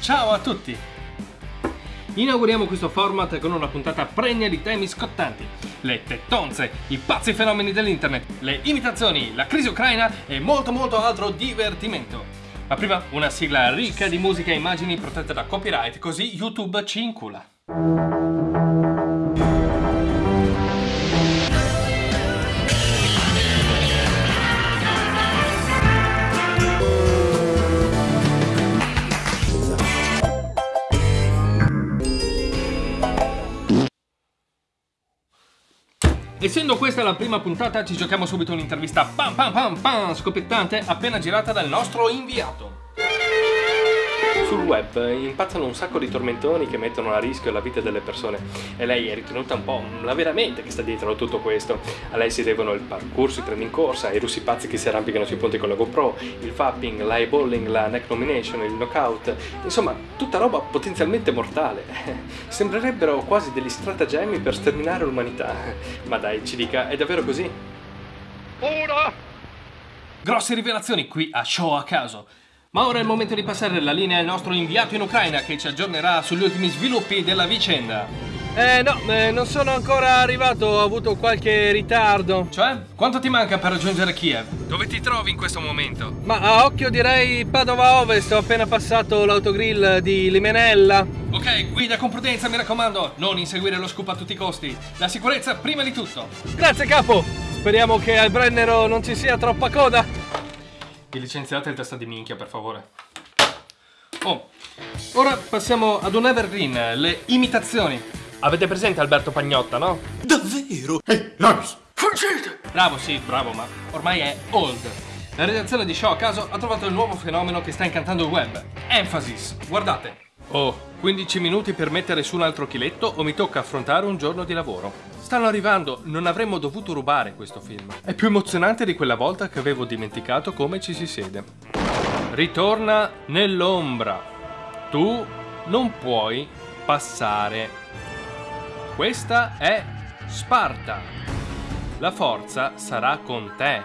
Ciao a tutti! Inauguriamo questo format con una puntata pregna di temi scottanti. Le tettonze, i pazzi fenomeni dell'internet, le imitazioni, la crisi ucraina e molto molto altro divertimento. Ma prima una sigla ricca di musica e immagini protette da copyright, così YouTube ci incula. Essendo questa la prima puntata, ci giochiamo subito un'intervista pam pam pam pam scoppiettante appena girata dal nostro inviato. Sul web impazzano un sacco di tormentoni che mettono a rischio la vita delle persone e lei è ritenuta un po' la vera mente che sta dietro a tutto questo. A lei si devono il parkour sui treni in corsa, i russi pazzi che si arrampicano sui ponti con la GoPro, il fapping, l'eyeballing, la neck nomination, il knockout, insomma tutta roba potenzialmente mortale. Sembrerebbero quasi degli stratagemmi per sterminare l'umanità. Ma dai, ci dica, è davvero così? Ora! Grosse rivelazioni qui a Show a caso. Ma ora è il momento di passare la linea al nostro inviato in Ucraina che ci aggiornerà sugli ultimi sviluppi della vicenda. Eh no, eh, non sono ancora arrivato, ho avuto qualche ritardo. Cioè? Quanto ti manca per raggiungere Kiev? Dove ti trovi in questo momento? Ma a occhio direi Padova Ovest, ho appena passato l'autogrill di Limenella. Ok, guida con prudenza, mi raccomando, non inseguire lo scoop a tutti i costi. La sicurezza prima di tutto. Grazie capo, speriamo che al Brennero non ci sia troppa coda. Vi licenziate il testa di minchia, per favore. Oh, ora passiamo ad un evergreen, le imitazioni. Avete presente Alberto Pagnotta, no? Davvero? Ehi, Lars, fuggite! Bravo, sì, bravo, ma ormai è old. La redazione di Show a caso ha trovato il nuovo fenomeno che sta incantando il web. Emphasis, guardate. Oh, 15 minuti per mettere su un altro chiletto o mi tocca affrontare un giorno di lavoro. Stanno arrivando, non avremmo dovuto rubare questo film. È più emozionante di quella volta che avevo dimenticato come ci si siede. Ritorna nell'ombra. Tu non puoi passare. Questa è Sparta. La forza sarà con te,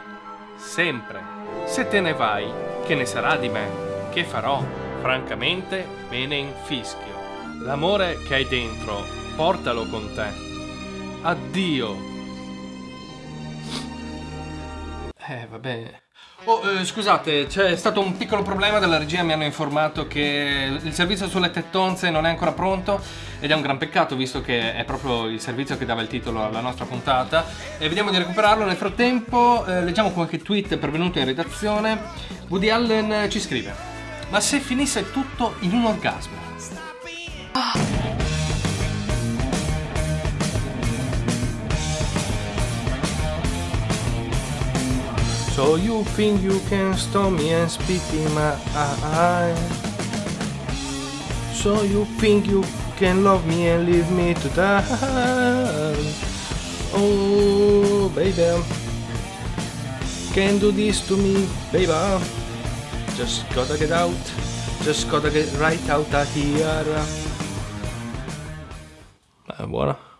sempre. Se te ne vai, che ne sarà di me? Che farò? Francamente me ne infischio. L'amore che hai dentro, portalo con te. Addio. Eh, vabbè. Oh, eh, scusate, c'è stato un piccolo problema della regia, mi hanno informato che il servizio sulle tettonze non è ancora pronto ed è un gran peccato visto che è proprio il servizio che dava il titolo alla nostra puntata e vediamo di recuperarlo. Nel frattempo eh, leggiamo qualche tweet pervenuto in redazione. Woody Allen ci scrive ma se finisse tutto in un orgasmo? So you think you can stop me and spit in my eye? So you think you can love me and leave me to die? Oh baby. Can do this to me baby Just gotta get out, just gotta get right out of here. Eh, buona.